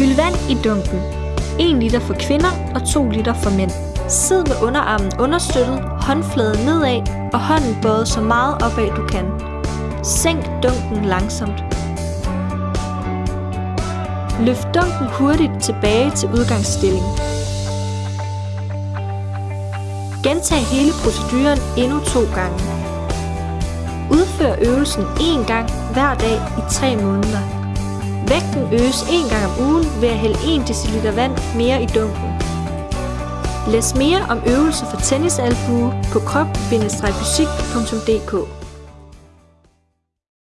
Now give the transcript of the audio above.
Fyld vand i dunken. 1 liter for kvinder og 2 liter for mænd. Sid med underarmen understøttet, håndfladen nedad og hånden bøjet så meget opad du kan. Sænk dunken langsomt. Løft dunken hurtigt tilbage til udgangsstilling. Gentag hele proceduren endnu to gange. Udfør øvelsen én gang hver dag i 3 måneder. Vægten øges én gang om ugen ved at hælde 1 dl vand mere i dunken. Læs mere om øvelser for tennisalbue på krop-fysik.dk